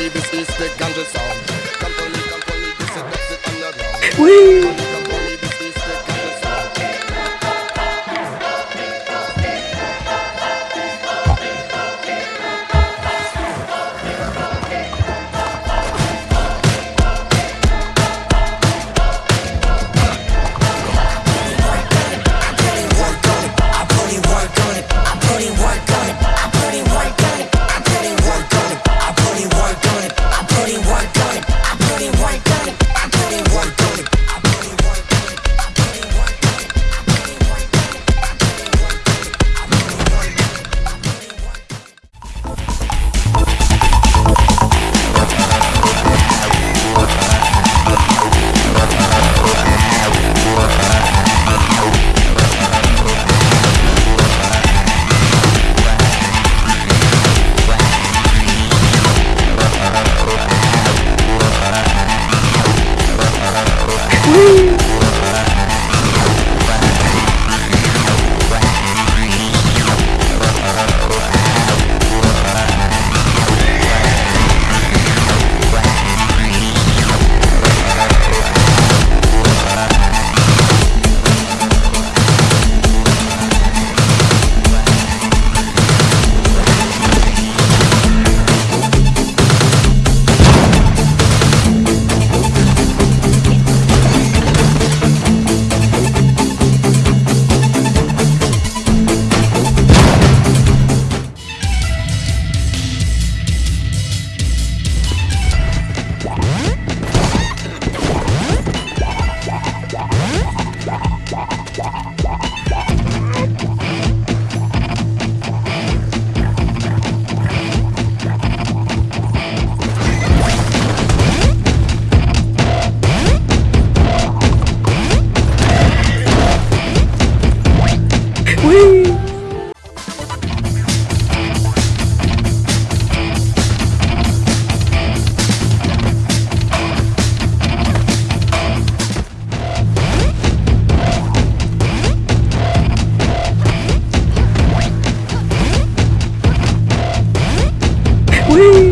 me, this is the ganja sound. Come for me, come for me, this is on. Whee! Whee!